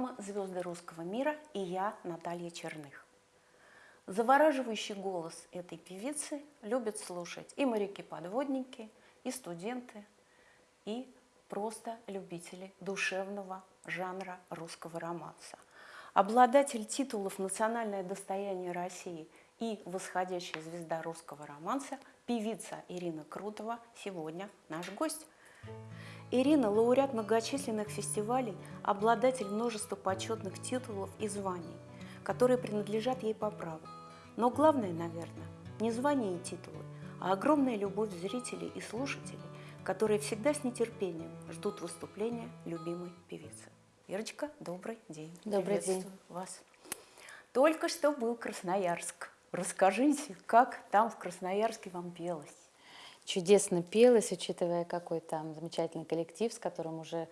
программа «Звезды русского мира» и я, Наталья Черных. Завораживающий голос этой певицы любят слушать и моряки-подводники, и студенты, и просто любители душевного жанра русского романса. Обладатель титулов «Национальное достояние России» и «Восходящая звезда русского романса» певица Ирина Крутова сегодня наш гость. Ирина – лауреат многочисленных фестивалей, обладатель множества почетных титулов и званий, которые принадлежат ей по праву. Но главное, наверное, не звание и титулы, а огромная любовь зрителей и слушателей, которые всегда с нетерпением ждут выступления любимой певицы. Ирочка, добрый день. Добрый день. вас. Только что был Красноярск. Расскажите, как там в Красноярске вам пелось? Чудесно пелось, учитывая, какой там замечательный коллектив, с которым уже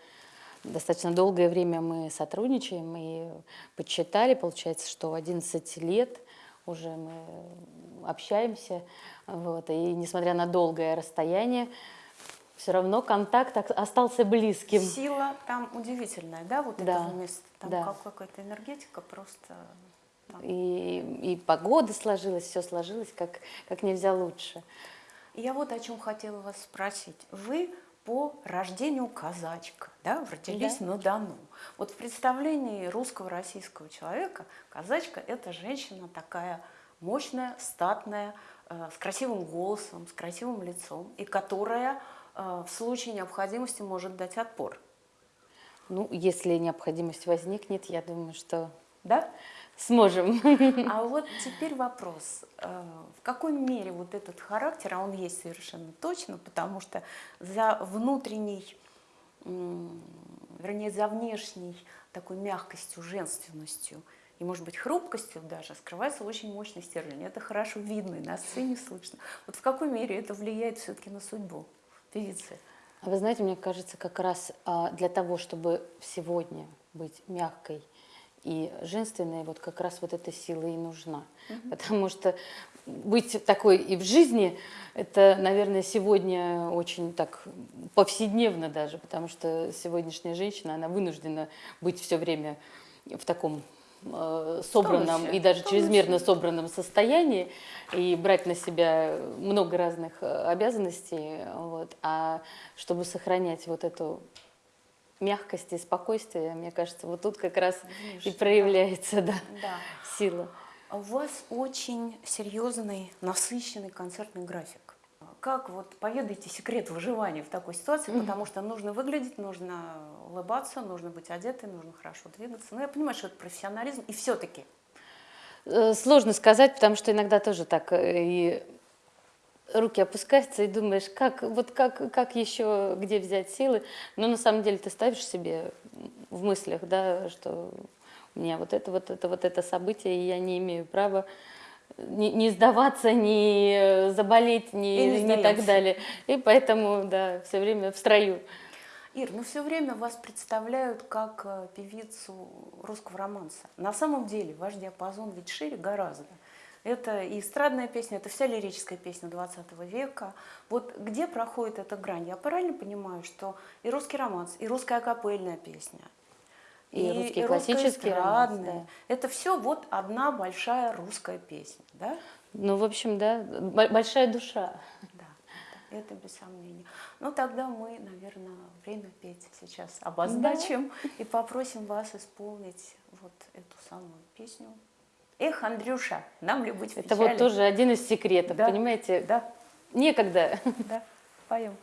достаточно долгое время мы сотрудничаем и подсчитали, получается, что 11 лет уже мы общаемся, вот, и несмотря на долгое расстояние, все равно контакт остался близким. Сила там удивительная, да, вот да, этого места? Там да. какая-то энергетика просто... И, и погода сложилась, все сложилось как, как нельзя лучше. Я вот о чем хотела вас спросить. Вы по рождению казачка, да, родились да. на Дону. Вот в представлении русского российского человека казачка – это женщина такая мощная, статная, э, с красивым голосом, с красивым лицом, и которая э, в случае необходимости может дать отпор. Ну, если необходимость возникнет, я думаю, что да? Сможем. А вот теперь вопрос. Э, в какой мере вот этот характер, а он есть совершенно точно, потому что за внутренней, вернее, за внешней такой мягкостью, женственностью и, может быть, хрупкостью даже скрывается очень мощный стержень. Это хорошо видно и на сцене слышно. Вот в какой мере это влияет все-таки на судьбу певицы? А вы знаете, мне кажется, как раз а, для того, чтобы сегодня быть мягкой, и женственная вот как раз вот эта сила и нужна. Угу. Потому что быть такой и в жизни, это, наверное, сегодня очень так повседневно даже, потому что сегодняшняя женщина, она вынуждена быть все время в таком э, собранном и даже чрезмерно собранном состоянии и брать на себя много разных э, обязанностей, вот, а чтобы сохранять вот эту мягкости спокойствия, мне кажется, вот тут как раз Видишь, и проявляется да. Да, сила. А у вас очень серьезный, насыщенный концертный график. Как вот поведайте секрет выживания в такой ситуации, mm -hmm. потому что нужно выглядеть, нужно улыбаться, нужно быть одетой, нужно хорошо двигаться. Но я понимаю, что это профессионализм, и все-таки. Э, сложно сказать, потому что иногда тоже так э, и руки опускаются и думаешь, как, вот как, как еще, где взять силы. Но на самом деле ты ставишь себе в мыслях, да, что у меня вот это, вот это, вот это событие, и я не имею права не, не сдаваться, не заболеть, не, не, не так далее. И поэтому, да, все время в строю. Ир, ну все время вас представляют как э, певицу русского романса. На самом деле ваш диапазон ведь шире гораздо. Это и эстрадная песня, это вся лирическая песня 20 века. Вот где проходит эта грань? Я правильно понимаю, что и русский романс, и русская акапельная песня, и, и русские и классические романсы, да. Это все вот одна большая русская песня, да? Ну, в общем, да, большая душа. Да, это без сомнения. Ну, тогда мы, наверное, время петь сейчас обозначим да. и попросим вас исполнить вот эту самую песню Эх, Андрюша, нам ли быть в Это вот тоже один из секретов, да. понимаете? Да. Некогда. Да, поем.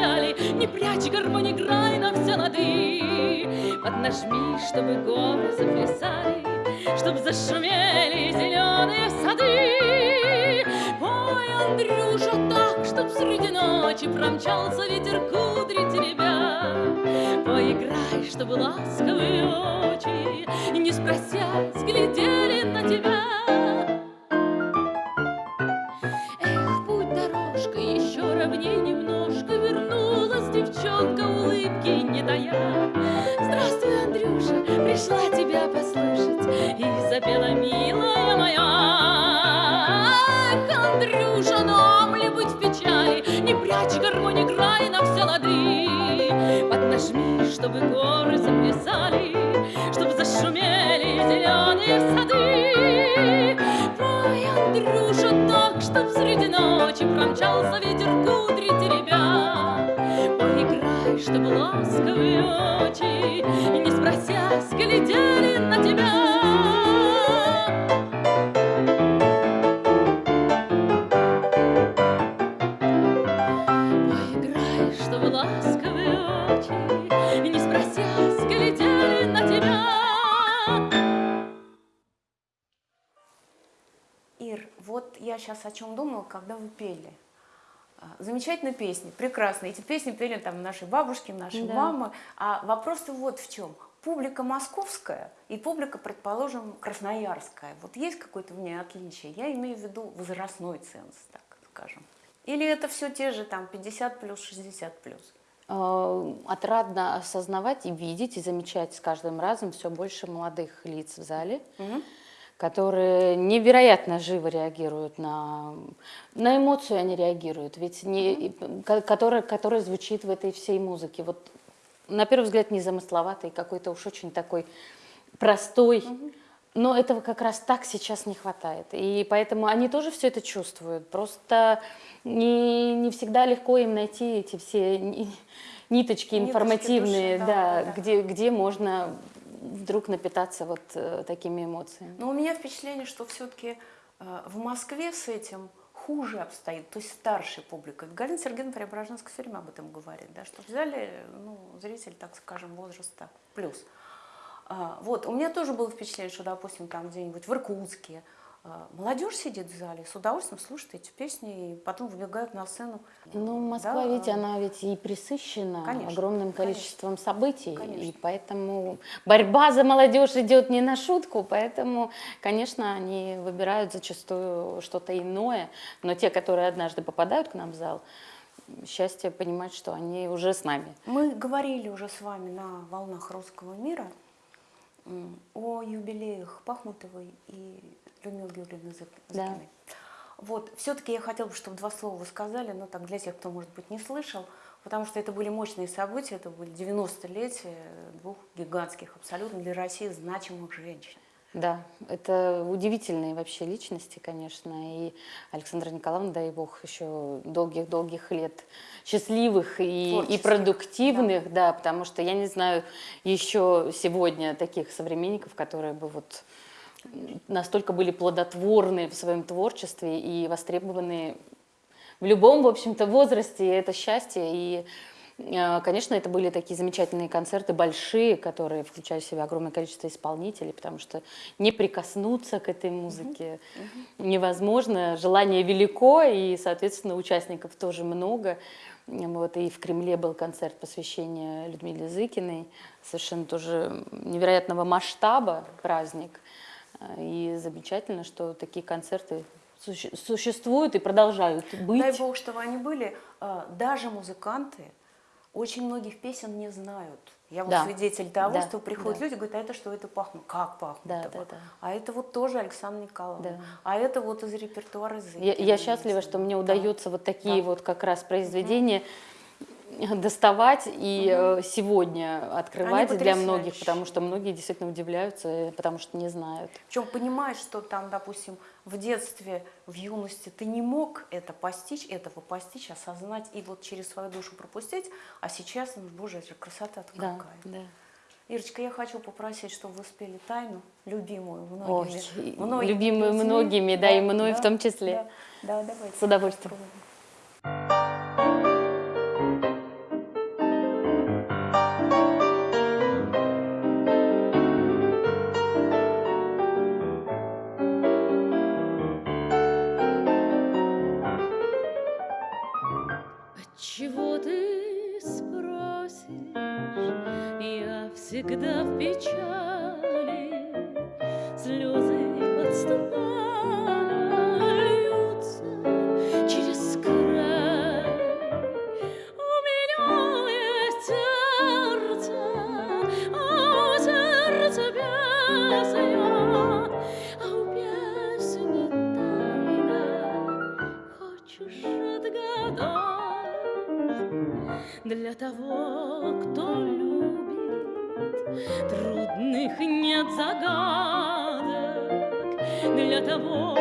Печали? Не прячь гармонь, играй на все лады. Поднажми, чтобы горы заплясали, Чтоб зашумели зеленые сады. Ой, Андрюша, так, чтоб среди ночи Промчался ветер кудри теребя. Поиграй, чтобы ласковые очи, Не спросясь, глядели на тебя. Поднажми, чтобы горы заплясали, Чтоб зашумели зеленые сады. Пой, Андрюша, так, чтоб среди ночи Промчался ветер кудри теребя. Поиграй, чтоб ласковые очи, Не спросясь, глядели на тебя. О чем думала, когда вы пели. А, Замечательные песни, прекрасные. Эти песни пели там наши бабушки, наши Да. мамы. А вопрос-то вот в чем. Публика московская и публика, предположим, красноярская. Вот есть какое-то в ней отличие? Я имею в виду возрастной ценз, так скажем. Или это все те же там 50 плюс, 60 плюс? Э, Отрадно осознавать и видеть, и замечать с каждым разом все больше молодых лиц в зале, Мгм. Которые невероятно живо реагируют на, на эмоцию, они реагируют, ведь не, которая, которая звучит в этой всей музыке. Вот на первый взгляд незамысловатый, какой-то уж очень такой простой, но этого как раз так сейчас не хватает. И поэтому они тоже все это чувствуют. Просто не, не всегда легко им найти эти все ни- ниточки информативные, души, да, да, да, да. Где, где можно вдруг напитаться вот э, такими эмоциями. Но у меня впечатление, что все-таки в Москве с этим хуже обстоит, то есть старшей публикой. Галина Сергеевна Преображенская все время об этом говорит, да, что взяли ну, зритель, так скажем, возраста плюс. А, Вот, у меня тоже было впечатление, что, допустим, там где-нибудь в Иркутске молодежь сидит в зале, с удовольствием слушает эти песни и потом выбегают на сцену. Ну, Москва Да, ведь, а, она ведь и присыщена Конечно, огромным конечно. количеством событий, и Конечно. поэтому борьба за молодежь идет не на шутку, поэтому, конечно, они выбирают зачастую что-то иное, но те, которые однажды попадают к нам в зал, счастье понимать, что они уже с нами. Мы говорили уже с вами на волнах русского мира о юбилеях Пахмутовой и Людмилы Георгиевны Зык- Да. Вот, все-таки я хотела бы, чтобы два слова вы сказали, но так для тех, кто, может быть, не слышал, потому что это были мощные события, это были 90-летия двух гигантских, абсолютно для России значимых женщин. Да, это удивительные вообще личности, конечно, и Александра Николаевна, дай бог, еще долгих-долгих лет счастливых и, и продуктивных, да. потому что я не знаю еще сегодня таких современников, которые бы вот настолько были плодотворны в своем творчестве и востребованы в любом, в общем-то, возрасте. И это счастье. И, э, конечно, это были такие замечательные концерты, большие, которые включали в себя огромное количество исполнителей, потому что не прикоснуться к этой музыке невозможно. Желание велико, и, соответственно, участников тоже много. Вот, и в Кремле был концерт посвящения Людмиле Зыкиной, совершенно тоже невероятного масштаба праздник. И замечательно, что такие концерты суще- существуют и продолжают быть. Дай бог, чтобы они были. А, Даже музыканты очень многих песен не знают. Я вот Да. свидетель того, Да, что приходят да. люди, говорят, а это что, это пахнет? Как пахнет? Да, да, да. А это вот тоже Александр Николаевна. Да. А это вот из репертуара Я, Зыкина. я счастлива, что мне Да. удается вот такие Да. вот как раз произведения доставать и э, сегодня открывать для многих, потому что многие действительно удивляются, э, потому что не знают. Причем понимаешь, что там, допустим, в детстве, в юности ты не мог это постичь, этого постичь, осознать и вот через свою душу пропустить, а сейчас, ну, боже, это же красота-то Да, какая. да. Ирочка, я хочу попросить, чтобы вы спели тайну, любимую Ой, многими. и многими любимую людьми. многими, да, и мной в том числе. Да, да, давайте. С удовольствием. попробуем. Того, кто любит, трудных нет загадок. Для того,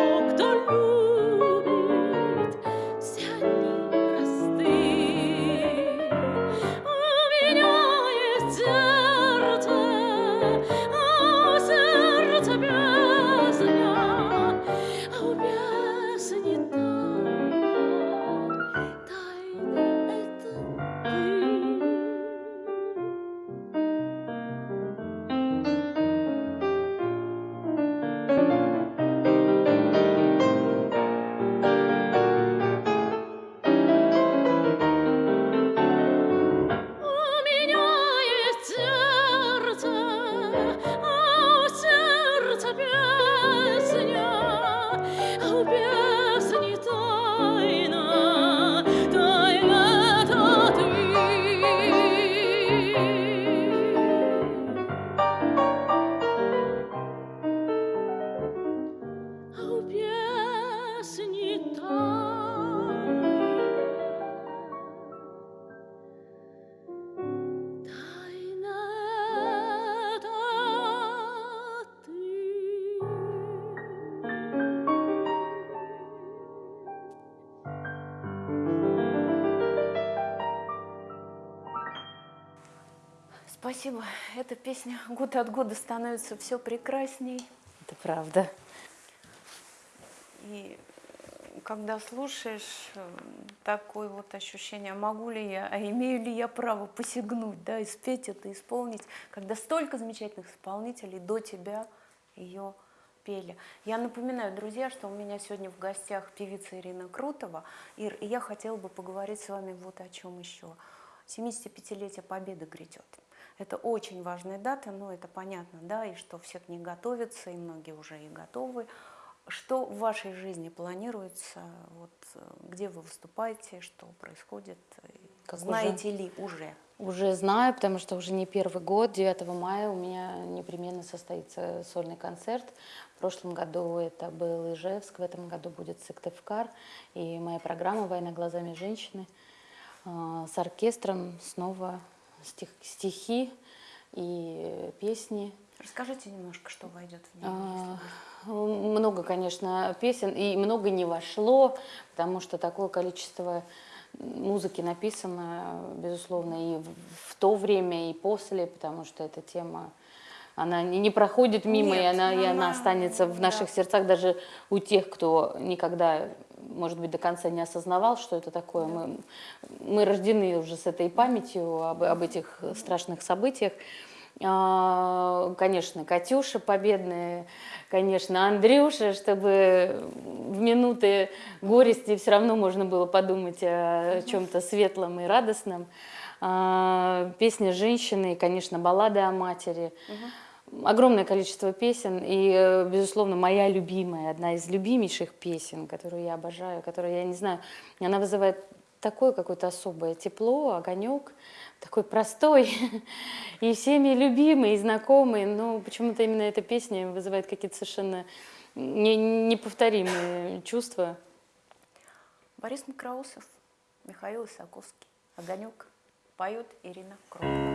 Эта песня год от года становится все прекрасней. Это правда. И э, когда слушаешь, э, такое вот ощущение, могу ли я, а имею ли я право посягнуть, да, и спеть это, исполнить, когда столько замечательных исполнителей до тебя ее пели. Я напоминаю, друзья, что у меня сегодня в гостях певица Ирина Крутова. Ир, и я хотела бы поговорить с вами вот о чем еще. 75-летие Победы грядет. Это очень важная дата, но это понятно, да, и что все к ней готовятся, и многие уже и готовы. Что в вашей жизни планируется? Вот, э, где вы выступаете? Что происходит? Как Знаете ли уже? Уже знаю, потому что уже не первый год, 9 мая у меня непременно состоится сольный концерт. В прошлом году это был Ижевск, в этом году будет Сыктывкар. И моя программа «Война глазами женщины» а, с оркестром снова стих- стихи и песни. Расскажите немножко, что войдет в нее. А, Много, конечно, песен, и много не вошло, потому что такое количество музыки написано, безусловно, и в, в то время, и после, потому что эта тема, она не, проходит мимо, и, Нет, она, и она она- останется в наших да. сердцах, даже у тех, кто никогда, может быть, до конца не осознавал, что это такое. Мы, мы рождены уже с этой памятью об, об этих страшных событиях. А, Конечно, Катюша победная, конечно, Андрюша, чтобы в минуты горести все равно можно было подумать о чем-то светлом и радостном. А, Песня женщины, и, конечно, баллады о матери огромное количество песен, и, э, безусловно, моя любимая, одна из любимейших песен, которую я обожаю, которую я не знаю, она вызывает такое какое-то особое тепло, огонек, такой простой, и всеми любимый, и знакомый, но почему-то именно эта песня вызывает какие-то совершенно не, неповторимые чувства. Борис Макроусов, Михаил Исаковский, «Огонек» поют Ирина Кротова.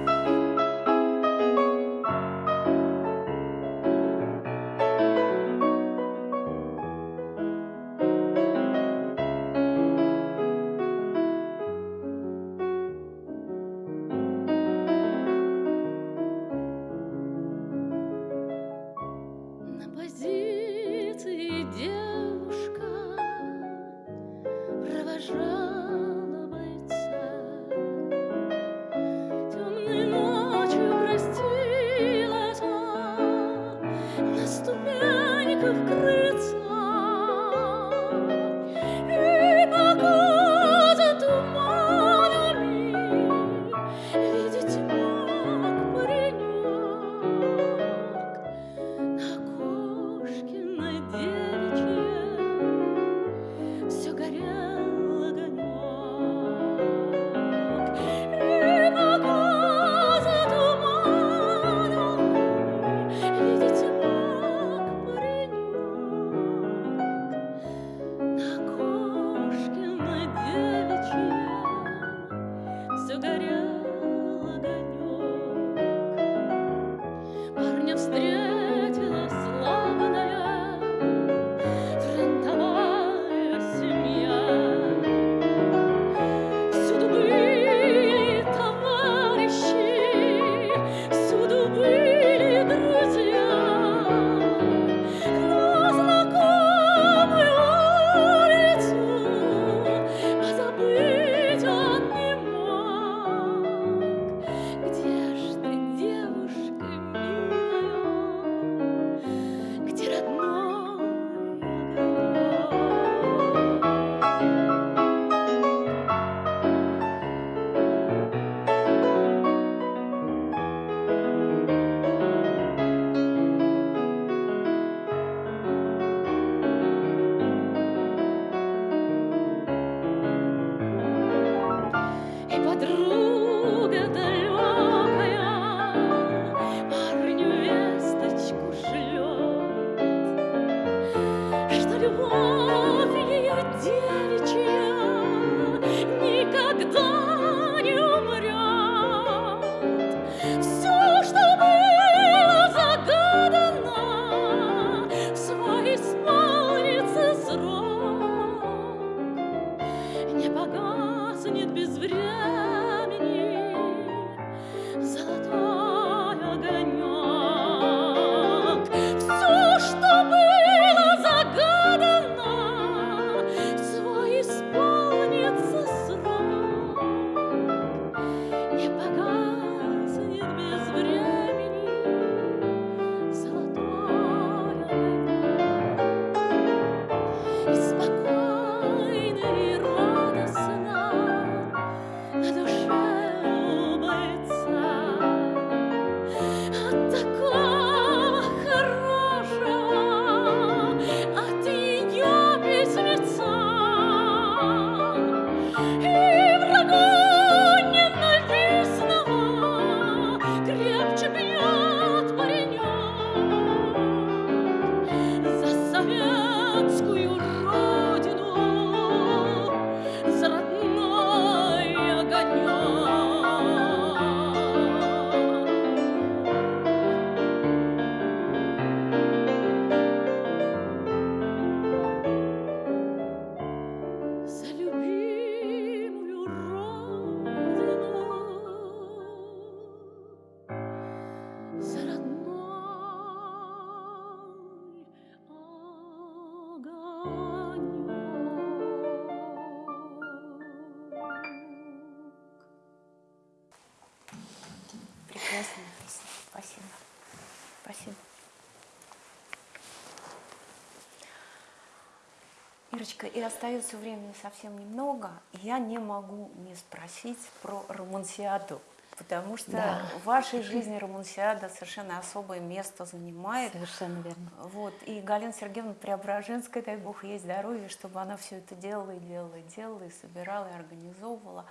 Романтика, и остается времени совсем немного. Я не могу не спросить про романсиаду. Потому что да. в вашей жизни романсиада совершенно особое место занимает. Совершенно верно. Вот. И Галина Сергеевна Преображенская, дай бог ей здоровье, чтобы она все это делала и делала, и делала, и собирала, и организовывала.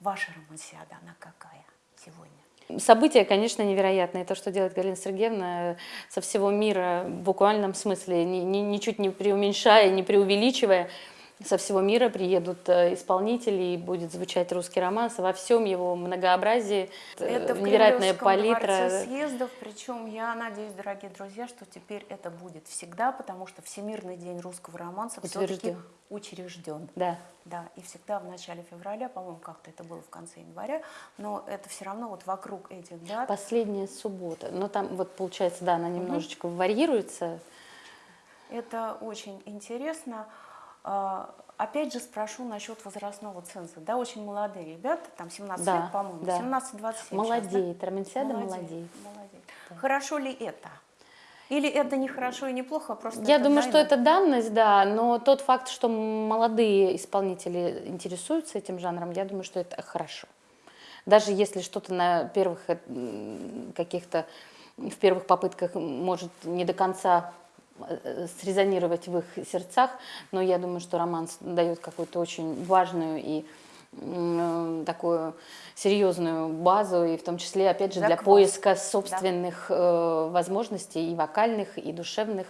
Ваша романсиада, она какая сегодня? Событие, конечно, невероятное. То, что делает Галина Сергеевна э, со всего мира, в буквальном смысле, ни- ни- ничуть не преуменьшая, не преувеличивая, со всего мира приедут э, исполнители, и будет звучать русский романс во всем его многообразии. Э, Это в невероятная палитра. съездов, причем я надеюсь, дорогие друзья, что теперь это будет всегда, потому что Всемирный день русского романса все-таки учрежден. Да. Да, и всегда в начале февраля, по-моему, как-то это было в конце января, но это все равно вот вокруг этих дат. Последняя суббота. Но там вот получается, да, она немножечко варьируется. Это очень интересно. А, Опять же спрошу насчет возрастного ценза. Да, очень молодые ребята, там 17 Да, лет, по-моему, да. 17-27. Молодеет. Романсиада Молодеет, молодеет. молодеет. Хорошо ли это? Или это не хорошо и не плохо, а просто Я думаю, что данность? это данность, да, но тот факт, что молодые исполнители интересуются этим жанром, я думаю, что это хорошо. Даже если что-то на первых каких-то, в первых попытках может не до конца срезонировать в их сердцах, но я думаю, что романс дает какую-то очень важную и м, такую серьезную базу, и в том числе, опять же, для Заквас. поиска собственных э, возможностей и вокальных, и душевных.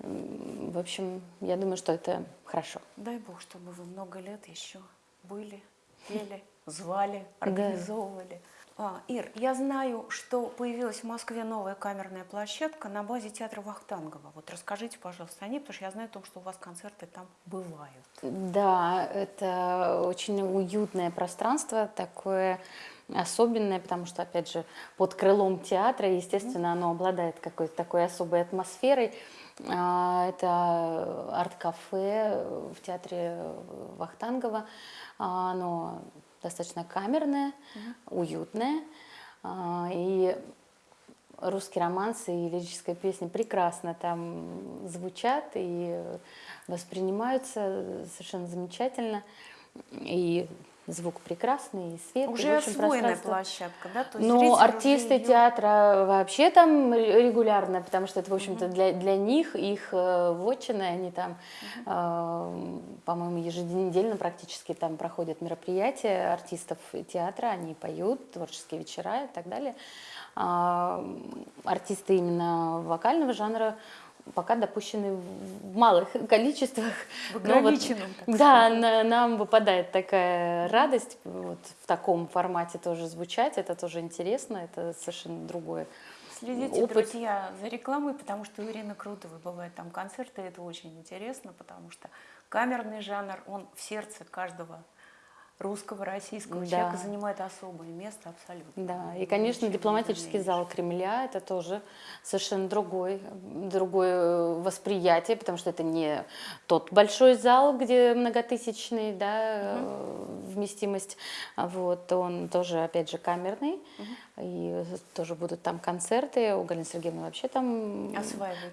В общем, я думаю, что это хорошо. Дай бог, чтобы вы много лет еще были, пели, звали, организовывали. А, Ир, я знаю, что появилась в Москве новая камерная площадка на базе театра Вахтангова. Вот расскажите, пожалуйста, о ней, потому что я знаю о том, что у вас концерты там бывают. Да, это очень уютное пространство, такое особенное, потому что, опять же, под крылом театра, естественно, оно обладает какой-то такой особой атмосферой. А, Это арт-кафе в театре Вахтангова. А, Оно достаточно камерное, уютное. А, И русские романсы и лирическая песня прекрасно там звучат и воспринимаются совершенно замечательно. И звук прекрасный, и свет. и, Уже общем, освоенная площадка, да? То есть ну, артисты её- театра вообще там регулярно, потому что это, в общем-то, для, для них, их э, вотчина, они там, э, по-моему, еженедельно практически там проходят мероприятия артистов театра, они поют, творческие вечера и так далее. А, артисты именно вокального жанра пока допущены в малых количествах. В Но вот, да, на- нам выпадает такая радость вот в таком формате тоже звучать. Это тоже интересно, это совершенно другое. Следите, опыт. друзья, за рекламой, потому что у Ирины Крутовой бывают там концерты, это очень интересно, потому что камерный жанр, он в сердце каждого русского, российского Да. человека занимает особое место абсолютно. Да, и, конечно, дипломатический зал Кремля это тоже совершенно другой, другое восприятие, потому что это не тот большой зал, где многотысячный, да, э, вместимость, а вот, он тоже, опять же, камерный, и тоже будут там концерты, у Галины Сергеевны вообще там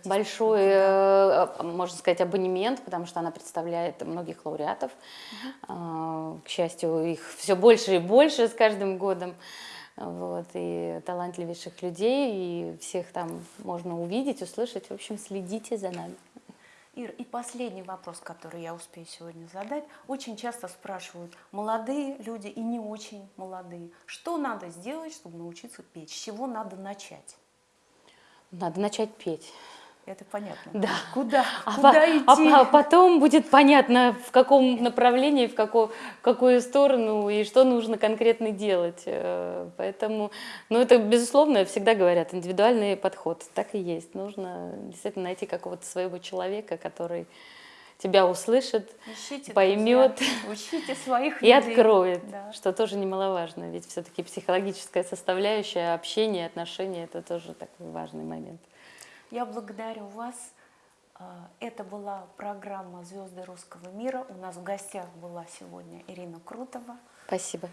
большой, э, можно сказать, абонемент, потому что она представляет многих лауреатов. А, К счастью, их все больше и больше с каждым годом. Вот, и талантливейших людей, и всех там можно увидеть, услышать. В общем, следите за нами. Ир, и последний вопрос, который я успею сегодня задать. Очень часто спрашивают молодые люди и не очень молодые, что надо сделать, чтобы научиться петь, с чего надо начать? Надо начать петь. Это понятно. Да. Куда? А, Куда по- а идти? по- потом будет понятно, в каком направлении, в какую, в какую сторону и что нужно конкретно делать. Э, Поэтому, ну это, безусловно, всегда говорят, индивидуальный подход. Так и есть. Нужно действительно найти какого-то своего человека, который тебя услышит Ищите, поймет друзья, учите своих и людей. откроет, Да. что тоже немаловажно. Ведь все-таки психологическая составляющая, общение, отношения – это тоже такой важный момент. Я благодарю вас. А, Это была программа «Звезды русского мира». У нас в гостях была сегодня Ирина Крутова. Спасибо.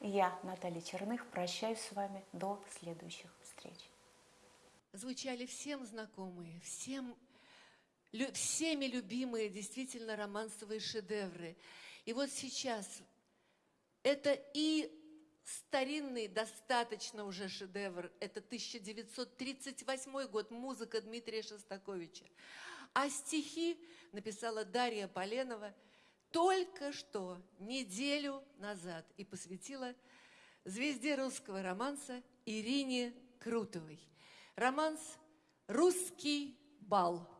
Я, Наталья Черных, прощаюсь с вами до следующих встреч. звучали всем знакомые, всем, лю- всеми любимые действительно романсовые шедевры. И вот сейчас это и старинный достаточно уже шедевр. Это 1938 год, музыка Дмитрия Шостаковича. А стихи написала Дарья Поленова только что, неделю назад, и посвятила звезде русского романса Ирине Крутовой. Романс «Русский бал».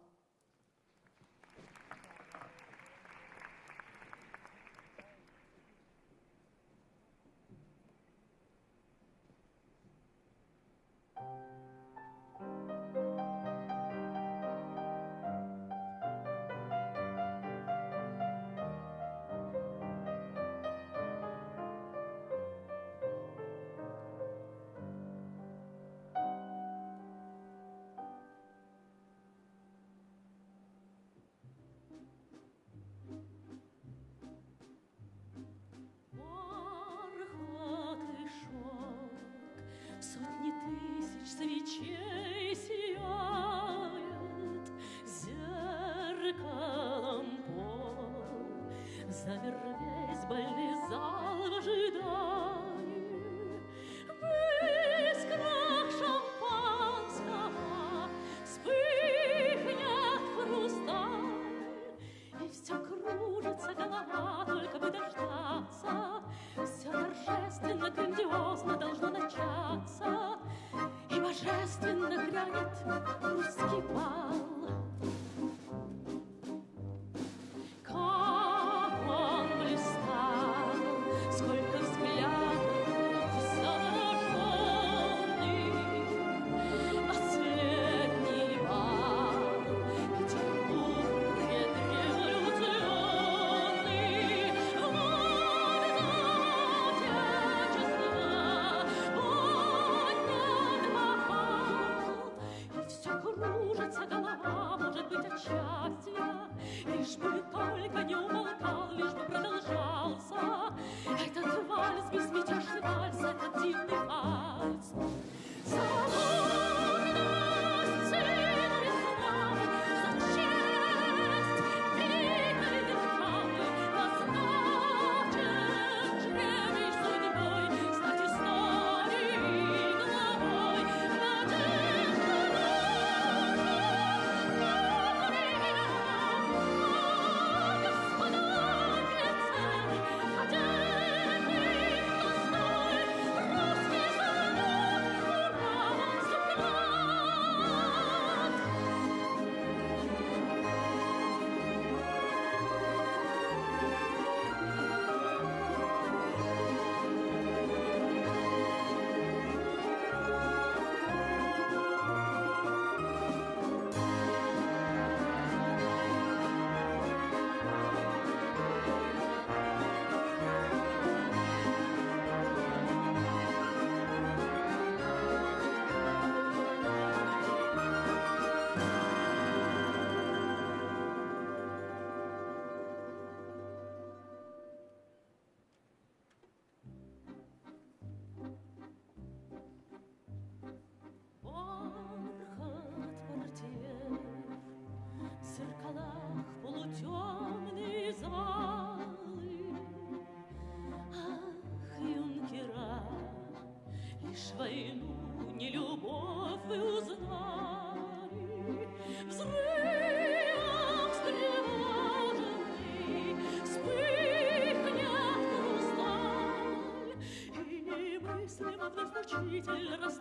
little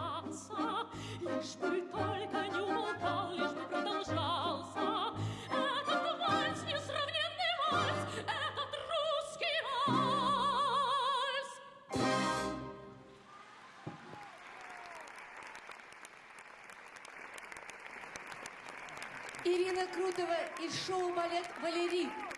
продолжался, лишь бы только не умолкал, лишь бы продолжался. Этот вальс, несравненный вальс, этот русский вальс. Ирина Крутова из шоу «Балет Валерий».